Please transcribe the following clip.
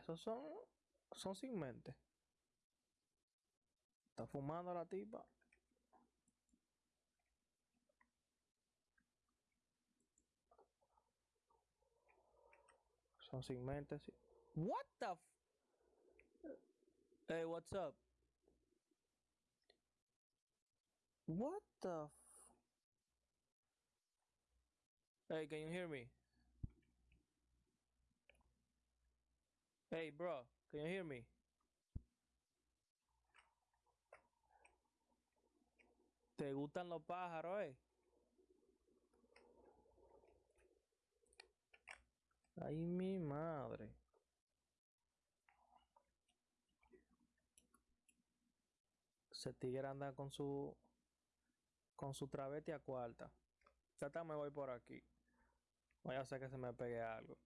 Esos son, son sin mente. Está fumando la tipa. Son sin mente, sí. What the f Hey, what's up? What the f Hey, can you hear me? Hey, bro, can you hear me? ¿Te gustan los pájaros, eh? Ay, mi madre. Ese tigre anda con su con su travesti a cuarta. Ya me voy por aquí. Voy a hacer que se me pegue algo.